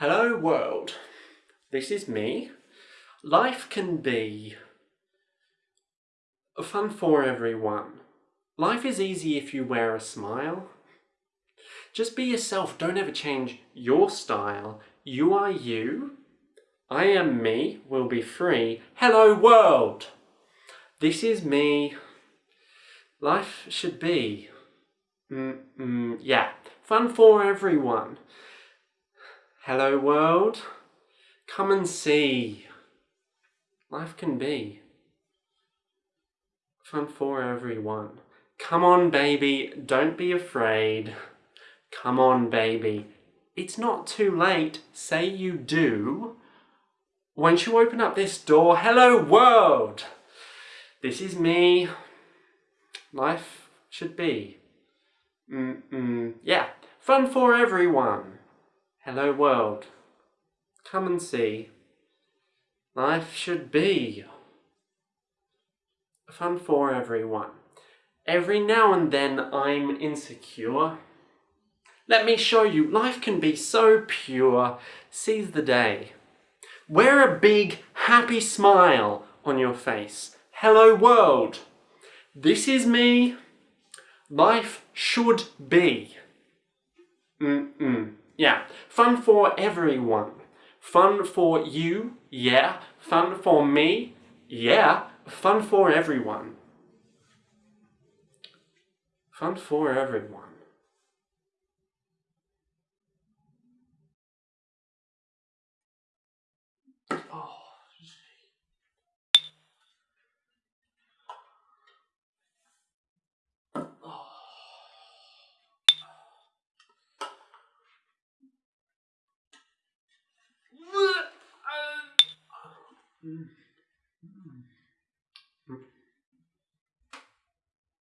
Hello world, this is me. Life can be fun for everyone. Life is easy if you wear a smile. Just be yourself, don't ever change your style. You are you. I am me, will be free. Hello world! This is me. Life should be. Mm, mm, yeah, fun for everyone. Hello world, come and see. Life can be. Fun for everyone. Come on baby, don't be afraid. Come on baby, it's not too late, say you do. Once you open up this door, hello world! This is me. Life should be. Mm -mm, yeah, fun for everyone. Hello world. Come and see. Life should be. Fun for everyone. Every now and then I'm insecure. Let me show you, life can be so pure. Seize the day. Wear a big, happy smile on your face. Hello world. This is me. Life should be. Mm-mm. Yeah, fun for everyone. Fun for you, yeah. Fun for me, yeah. Fun for everyone. Fun for everyone. Mm.